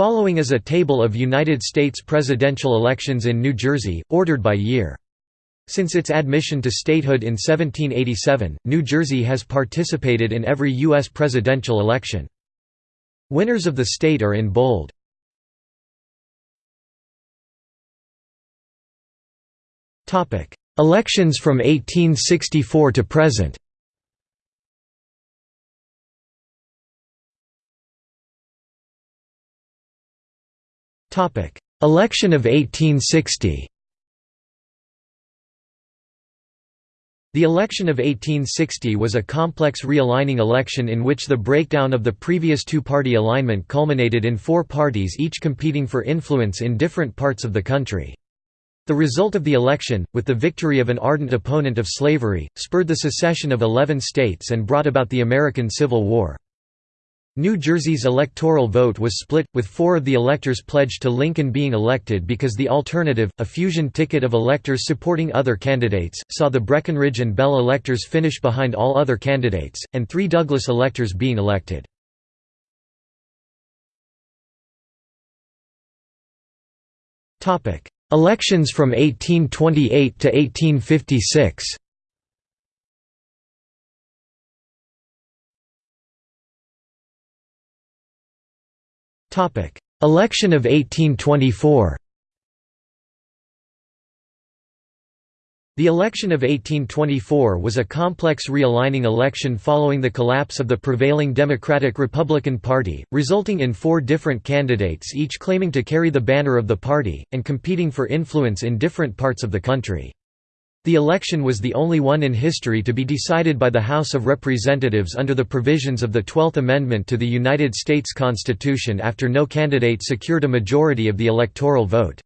Following is a table of United States presidential elections in New Jersey, ordered by year. Since its admission to statehood in 1787, New Jersey has participated in every U.S. presidential election. Winners of the state are in bold. Elections from 1864 to present Election of 1860 The election of 1860 was a complex realigning election in which the breakdown of the previous two-party alignment culminated in four parties each competing for influence in different parts of the country. The result of the election, with the victory of an ardent opponent of slavery, spurred the secession of eleven states and brought about the American Civil War. New Jersey's electoral vote was split, with four of the electors pledged to Lincoln being elected because the alternative, a fusion ticket of electors supporting other candidates, saw the Breckinridge and Bell electors finish behind all other candidates, and three Douglas electors being elected. Elections from 1828 to 1856 Election of 1824 The election of 1824 was a complex realigning election following the collapse of the prevailing Democratic-Republican Party, resulting in four different candidates each claiming to carry the banner of the party, and competing for influence in different parts of the country. The election was the only one in history to be decided by the House of Representatives under the provisions of the Twelfth Amendment to the United States Constitution after no candidate secured a majority of the electoral vote.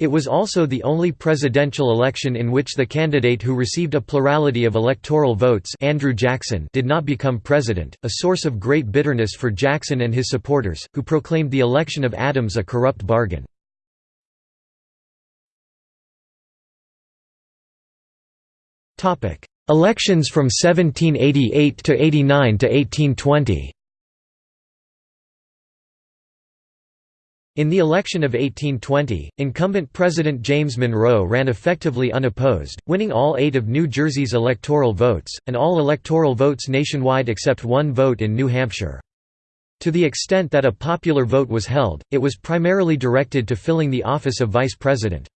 It was also the only presidential election in which the candidate who received a plurality of electoral votes Andrew Jackson did not become president, a source of great bitterness for Jackson and his supporters, who proclaimed the election of Adams a corrupt bargain. Elections from 1788 to 89 to 1820 In the election of 1820, incumbent President James Monroe ran effectively unopposed, winning all eight of New Jersey's electoral votes, and all electoral votes nationwide except one vote in New Hampshire. To the extent that a popular vote was held, it was primarily directed to filling the office of vice president.